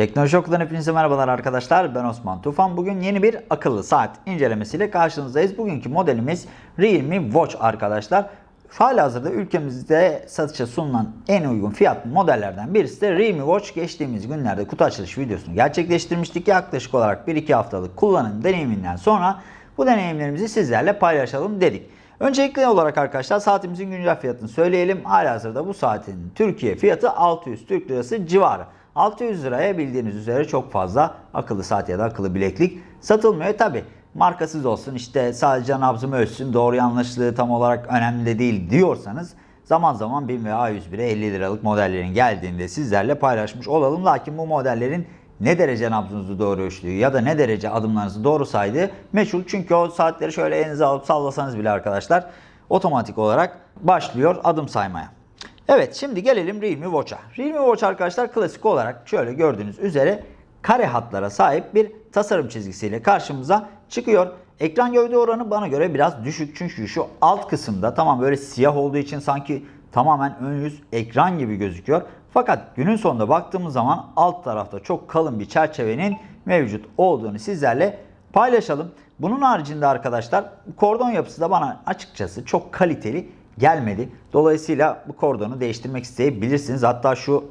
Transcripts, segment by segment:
Teknoloji Oku'dan hepinize merhabalar arkadaşlar. Ben Osman Tufan. Bugün yeni bir akıllı saat incelemesiyle karşınızdayız. Bugünkü modelimiz Realme Watch arkadaşlar. Hala hazırda ülkemizde satışa sunulan en uygun fiyatlı modellerden birisi de Realme Watch. Geçtiğimiz günlerde kutu açılış videosunu gerçekleştirmiştik. Yaklaşık olarak 1-2 haftalık kullanım deneyiminden sonra bu deneyimlerimizi sizlerle paylaşalım dedik. Öncelikli olarak arkadaşlar saatimizin güncel fiyatını söyleyelim. Halihazırda bu saatin Türkiye fiyatı 600 Türk Lirası civarı. 600 liraya bildiğiniz üzere çok fazla akıllı saat ya da akıllı bileklik satılmıyor. Tabi markasız olsun işte sadece nabzımı ölçsün doğru yanlışlığı tam olarak önemli de değil diyorsanız zaman zaman 1000 ve A101'e 50 liralık modellerin geldiğinde sizlerle paylaşmış olalım. Lakin bu modellerin ne derece nabzınızı doğru ölçtüğü ya da ne derece adımlarınızı doğru saydığı meçhul. Çünkü o saatleri şöyle elinize alıp sallasanız bile arkadaşlar otomatik olarak başlıyor adım saymaya. Evet şimdi gelelim Realme Watch'a. Realme Watch arkadaşlar klasik olarak şöyle gördüğünüz üzere kare hatlara sahip bir tasarım çizgisiyle karşımıza çıkıyor. Ekran gövde oranı bana göre biraz düşük çünkü şu alt kısımda tamam böyle siyah olduğu için sanki tamamen ön yüz ekran gibi gözüküyor. Fakat günün sonunda baktığımız zaman alt tarafta çok kalın bir çerçevenin mevcut olduğunu sizlerle paylaşalım. Bunun haricinde arkadaşlar kordon yapısı da bana açıkçası çok kaliteli gelmedi. Dolayısıyla bu kordonu değiştirmek isteyebilirsiniz. Hatta şu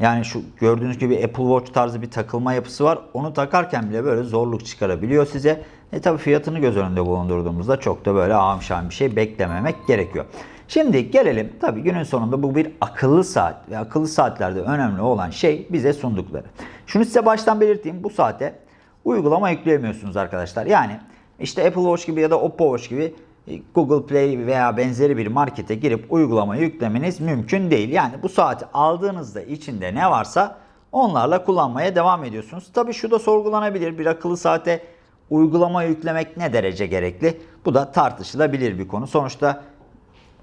yani şu gördüğünüz gibi Apple Watch tarzı bir takılma yapısı var. Onu takarken bile böyle zorluk çıkarabiliyor size. E tabi fiyatını göz önünde bulundurduğumuzda çok da böyle ağımşan bir şey beklememek gerekiyor. Şimdi gelelim tabi günün sonunda bu bir akıllı saat ve akıllı saatlerde önemli olan şey bize sundukları. Şunu size baştan belirteyim bu saate uygulama yükleyemiyorsunuz arkadaşlar. Yani işte Apple Watch gibi ya da Oppo Watch gibi Google Play veya benzeri bir markete girip uygulama yüklemeniz mümkün değil. Yani bu saati aldığınızda içinde ne varsa onlarla kullanmaya devam ediyorsunuz. Tabi şu da sorgulanabilir. Bir akıllı saate uygulama yüklemek ne derece gerekli? Bu da tartışılabilir bir konu. Sonuçta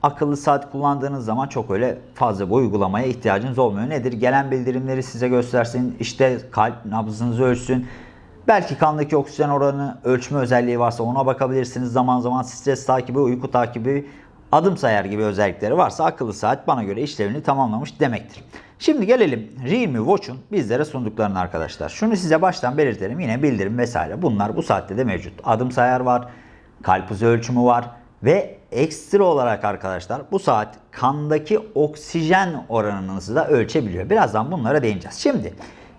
akıllı saat kullandığınız zaman çok öyle fazla bu uygulamaya ihtiyacınız olmuyor. Nedir? Gelen bildirimleri size göstersin, işte kalp nabzınızı ölçsün, Belki kandaki oksijen oranı ölçme özelliği varsa ona bakabilirsiniz. Zaman zaman stres takibi, uyku takibi, adım sayar gibi özellikleri varsa akıllı saat bana göre işlevini tamamlamış demektir. Şimdi gelelim Realme Watch'un bizlere sunduklarını arkadaşlar. Şunu size baştan belirtelim. Yine bildirim vesaire. Bunlar bu saatte de mevcut. Adım sayar var, kalp hızı ölçümü var ve ekstra olarak arkadaşlar bu saat kandaki oksijen oranınızı da ölçebiliyor. Birazdan bunlara değineceğiz. Şimdi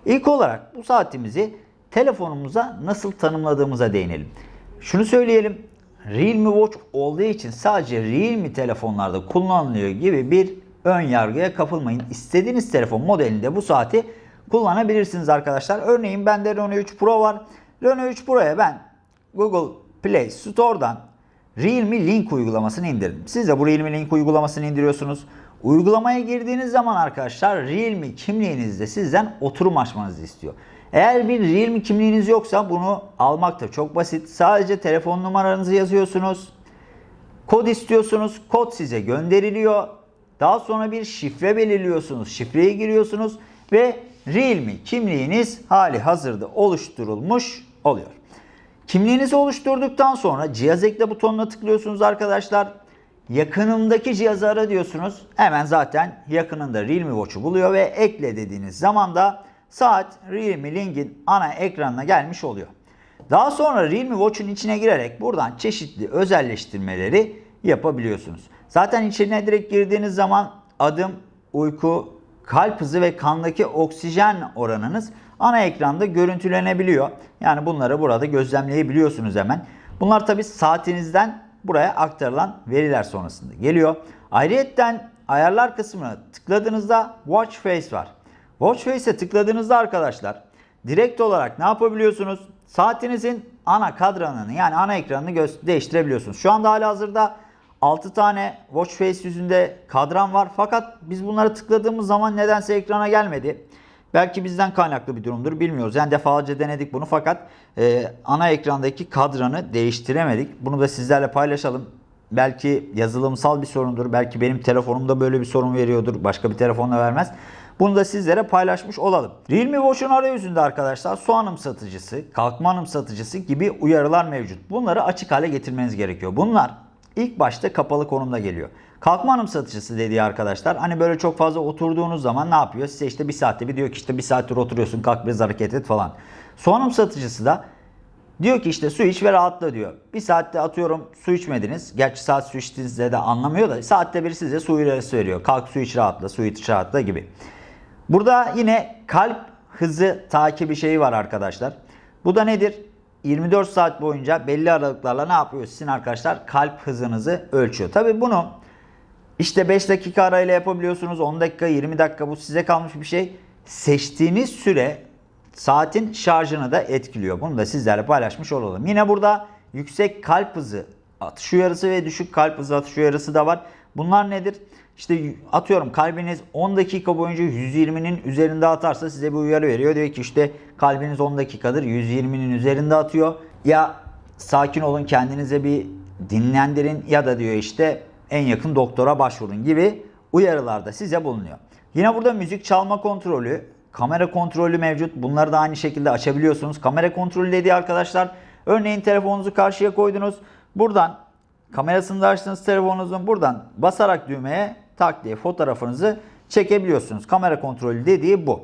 ilk olarak bu saatimizi telefonumuza nasıl tanımladığımıza değinelim. Şunu söyleyelim. Realme Watch olduğu için sadece Realme telefonlarda kullanılıyor gibi bir ön yargıya kapılmayın. İstediğiniz telefon modelinde bu saati kullanabilirsiniz arkadaşlar. Örneğin bende Reno 3 Pro var. Reno 3 Pro'ya ben Google Play Store'dan Realme Link uygulamasını indirdim. Siz de bu Realme Link uygulamasını indiriyorsunuz. Uygulamaya girdiğiniz zaman arkadaşlar Realme kimliğinizde sizden oturum açmanızı istiyor. Eğer bir Realme kimliğiniz yoksa bunu almak da çok basit. Sadece telefon numaranızı yazıyorsunuz. Kod istiyorsunuz. Kod size gönderiliyor. Daha sonra bir şifre belirliyorsunuz. Şifreyi giriyorsunuz ve Realme kimliğiniz hali hazırda oluşturulmuş oluyor. Kimliğinizi oluşturduktan sonra cihaz ekle butonuna tıklıyorsunuz arkadaşlar. Yakınımdaki cihazı ara diyorsunuz. Hemen zaten yakınında Realme Watch'u buluyor ve ekle dediğiniz zaman da saat Realme Link'in ana ekranına gelmiş oluyor. Daha sonra Realme Watch'un içine girerek buradan çeşitli özelleştirmeleri yapabiliyorsunuz. Zaten içine direkt girdiğiniz zaman adım, uyku, kalp hızı ve kandaki oksijen oranınız ana ekranda görüntülenebiliyor. Yani bunları burada gözlemleyebiliyorsunuz hemen. Bunlar tabi saatinizden buraya aktarılan veriler sonrasında geliyor. Ayrıyetten ayarlar kısmına tıkladığınızda Watch Face var. Watch Face'e tıkladığınızda arkadaşlar direkt olarak ne yapabiliyorsunuz? Saatinizin ana kadranını yani ana ekranını değiştirebiliyorsunuz. Şu anda hala hazırda 6 tane Watch Face yüzünde kadran var. Fakat biz bunları tıkladığımız zaman nedense ekrana gelmedi. Belki bizden kaynaklı bir durumdur bilmiyoruz. Yani defalarca denedik bunu fakat e, ana ekrandaki kadranı değiştiremedik. Bunu da sizlerle paylaşalım. Belki yazılımsal bir sorundur. Belki benim telefonumda böyle bir sorun veriyordur. Başka bir telefonla vermez. Bunu da sizlere paylaşmış olalım. Realme Watch'un arayüzünde arkadaşlar su anımsatıcısı, kalkma anımsatıcısı gibi uyarılar mevcut. Bunları açık hale getirmeniz gerekiyor. Bunlar ilk başta kapalı konumda geliyor. Kalkma anımsatıcısı dediği arkadaşlar. Hani böyle çok fazla oturduğunuz zaman ne yapıyor? Size işte bir saatte bir diyor ki işte bir saattir oturuyorsun kalk biraz hareket et falan. Su anımsatıcısı da diyor ki işte su iç ve rahatla diyor. Bir saatte atıyorum su içmediniz. Gerçi saat su içtiğinizde de anlamıyor da saatte bir size su uyarısı veriyor. Kalk su iç rahatla, su iç rahatla gibi. Burada yine kalp hızı takibi şeyi var arkadaşlar. Bu da nedir? 24 saat boyunca belli aralıklarla ne yapıyor sizin arkadaşlar? Kalp hızınızı ölçüyor. Tabi bunu işte 5 dakika arayla yapabiliyorsunuz. 10 dakika, 20 dakika bu size kalmış bir şey. Seçtiğiniz süre saatin şarjını da etkiliyor. Bunu da sizlerle paylaşmış olalım. Yine burada yüksek kalp hızı atış uyarısı ve düşük kalp hızı atış uyarısı da var. Bunlar nedir? İşte atıyorum kalbiniz 10 dakika boyunca 120'nin üzerinde atarsa size bir uyarı veriyor. Diyor ki işte kalbiniz 10 dakikadır 120'nin üzerinde atıyor. Ya sakin olun kendinize bir dinlendirin ya da diyor işte en yakın doktora başvurun gibi uyarılarda size bulunuyor. Yine burada müzik çalma kontrolü, kamera kontrolü mevcut. Bunları da aynı şekilde açabiliyorsunuz. Kamera kontrolü dediği arkadaşlar örneğin telefonunuzu karşıya koydunuz. Buradan kamerasını da açtığınız telefonunuzun buradan basarak düğmeye tak diye fotoğrafınızı çekebiliyorsunuz. Kamera kontrolü dediği bu.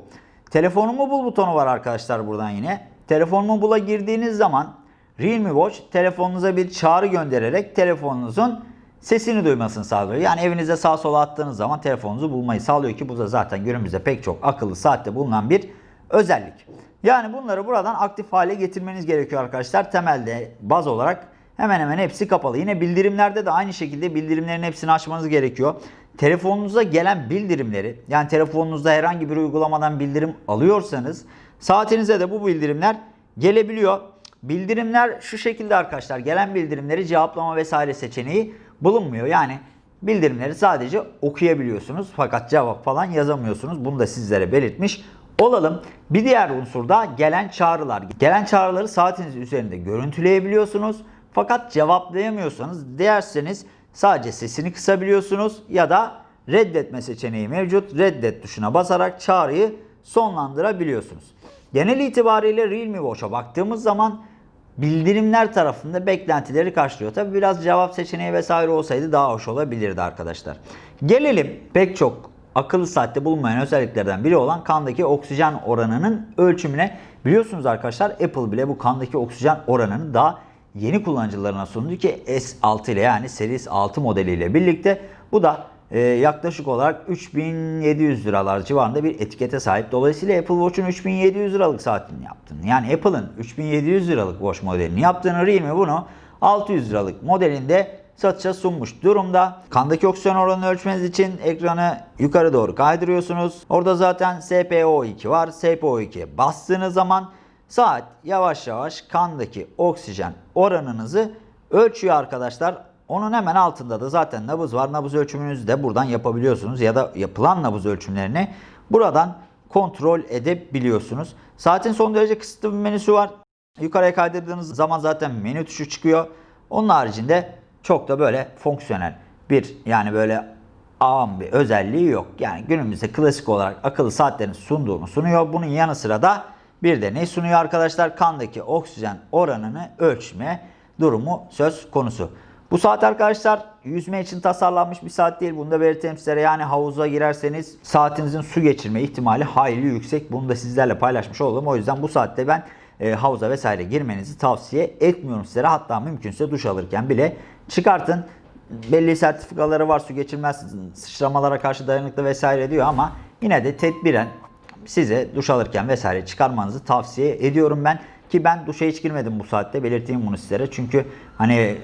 Telefonumu bul butonu var arkadaşlar buradan yine. Telefonumu bula girdiğiniz zaman Realme Watch telefonunuza bir çağrı göndererek telefonunuzun sesini duymasını sağlıyor. Yani evinize sağ sola attığınız zaman telefonunuzu bulmayı sağlıyor ki bu da zaten günümüzde pek çok akıllı saatte bulunan bir özellik. Yani bunları buradan aktif hale getirmeniz gerekiyor arkadaşlar. Temelde baz olarak hemen hemen hepsi kapalı. Yine bildirimlerde de aynı şekilde bildirimlerin hepsini açmanız gerekiyor. Telefonunuza gelen bildirimleri yani telefonunuzda herhangi bir uygulamadan bildirim alıyorsanız saatinize de bu bildirimler gelebiliyor. Bildirimler şu şekilde arkadaşlar gelen bildirimleri cevaplama vesaire seçeneği bulunmuyor. Yani bildirimleri sadece okuyabiliyorsunuz fakat cevap falan yazamıyorsunuz. Bunu da sizlere belirtmiş olalım. Bir diğer unsur da gelen çağrılar. Gelen çağrıları saatiniz üzerinde görüntüleyebiliyorsunuz. Fakat cevaplayamıyorsanız derseniz sadece sesini kısabiliyorsunuz ya da reddetme seçeneği mevcut. Reddet tuşuna basarak çağrıyı sonlandırabiliyorsunuz. Genel itibariyle Realme Watch'a baktığımız zaman bildirimler tarafında beklentileri karşılıyor. Tabi biraz cevap seçeneği vesaire olsaydı daha hoş olabilirdi arkadaşlar. Gelelim pek çok akıllı saatte bulunmayan özelliklerden biri olan kandaki oksijen oranının ölçümüne. Biliyorsunuz arkadaşlar Apple bile bu kandaki oksijen oranını daha yeni kullanıcılarına sundu ki S6 ile yani Series 6 modeliyle birlikte bu da e, yaklaşık olarak 3700 liralar civarında bir etikete sahip. Dolayısıyla Apple Watch'un 3700 liralık saatini yaptığını yani Apple'ın 3700 liralık Watch modelini yaptığını Realme bunu 600 liralık modelinde satışa sunmuş durumda. Kandaki oksijen oranını ölçmeniz için ekranı yukarı doğru kaydırıyorsunuz. Orada zaten SPO2 var. SPO2'ye bastığınız zaman saat yavaş yavaş kandaki oksijen oranınızı ölçüyor arkadaşlar. Onun hemen altında da zaten nabız var. Nabız ölçümünüzü de buradan yapabiliyorsunuz ya da yapılan nabız ölçümlerini buradan kontrol edebiliyorsunuz. Saatin son derece kısıtlı bir menüsü var. Yukarıya kaydırdığınız zaman zaten menü tuşu çıkıyor. Onun haricinde çok da böyle fonksiyonel bir yani böyle ağam bir özelliği yok. Yani günümüzde klasik olarak akıllı saatlerin sunduğunu sunuyor. Bunun yanı sıra da bir de ne sunuyor arkadaşlar? Kandaki oksijen oranını ölçme durumu söz konusu. Bu saat arkadaşlar yüzme için tasarlanmış bir saat değil. Bunu da belirteyim sizlere. Yani havuza girerseniz saatinizin su geçirme ihtimali hayli yüksek. Bunu da sizlerle paylaşmış oldum. O yüzden bu saatte ben e, havuza vesaire girmenizi tavsiye etmiyorum sizlere. Hatta mümkünse duş alırken bile çıkartın. Belli sertifikaları var su geçirmez sıçramalara karşı dayanıklı vesaire diyor ama yine de tedbiren size duş alırken vesaire çıkarmanızı tavsiye ediyorum ben. Ki ben duşa hiç girmedim bu saatte belirteyim bunu sizlere. Çünkü hani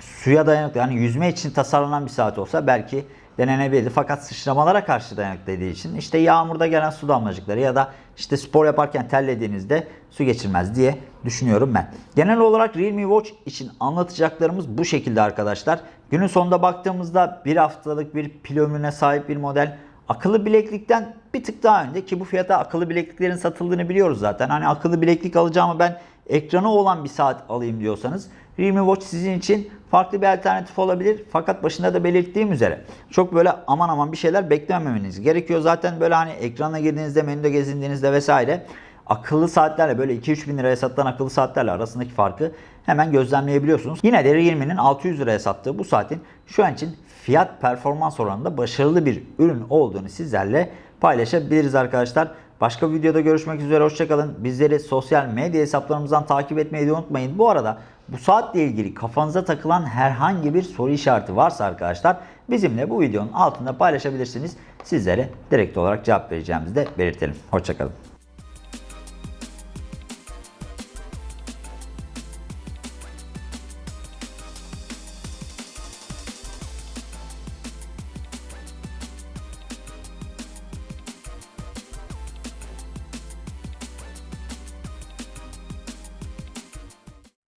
suya dayanıklı yani yüzme için tasarlanan bir saat olsa belki denenebilirdi. Fakat sıçramalara karşı dayanıklı dediği için işte yağmurda gelen su damlacıkları ya da işte spor yaparken terlediğinizde su geçirmez diye düşünüyorum ben. Genel olarak Realme Watch için anlatacaklarımız bu şekilde arkadaşlar. Günün sonunda baktığımızda bir haftalık bir pil ömrüne sahip bir model. Akıllı bileklikten bir tık daha önde ki bu fiyata akıllı bilekliklerin satıldığını biliyoruz zaten. Hani akıllı bileklik alacağımı ben ekranı olan bir saat alayım diyorsanız Realme Watch sizin için farklı bir alternatif olabilir. Fakat başında da belirttiğim üzere çok böyle aman aman bir şeyler beklememeniz gerekiyor. Zaten böyle hani ekrana girdiğinizde, menüde gezindiğinizde vesaire akıllı saatlerle böyle 2-3 bin liraya satılan akıllı saatlerle arasındaki farkı hemen gözlemleyebiliyorsunuz. Yine de Realme'nin 600 liraya sattığı bu saatin şu an için fiyat performans oranında başarılı bir ürün olduğunu sizlerle paylaşabiliriz arkadaşlar. Başka bir videoda görüşmek üzere. Hoşçakalın. Bizleri sosyal medya hesaplarımızdan takip etmeyi de unutmayın. Bu arada bu saatle ilgili kafanıza takılan herhangi bir soru işareti varsa arkadaşlar bizimle bu videonun altında paylaşabilirsiniz. Sizlere direkt olarak cevap vereceğimizi de belirtelim. Hoşçakalın.